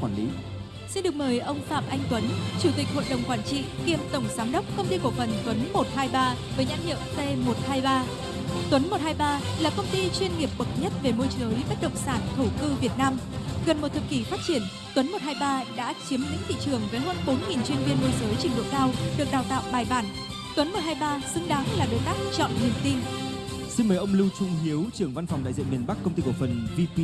quản lý. Xin được mời ông Phạm Anh Tuấn, Chủ tịch Hội đồng Quản trị kiêm Tổng Giám đốc Công ty Cổ phần Tuấn 123 với nhãn hiệu T123. Tuấn 123 là công ty chuyên nghiệp bậc nhất về môi giới bất động sản thổ cư Việt Nam. Gần một thập kỷ phát triển, Tuấn 123 đã chiếm lĩnh thị trường với hơn 4.000 chuyên viên môi giới trình độ cao được đào tạo bài bản. Tuấn 123 xứng đáng là đối tác chọn niềm tin. Xin mời ông Lưu Trung Hiếu, trưởng văn phòng đại diện miền Bắc công ty cổ phần VP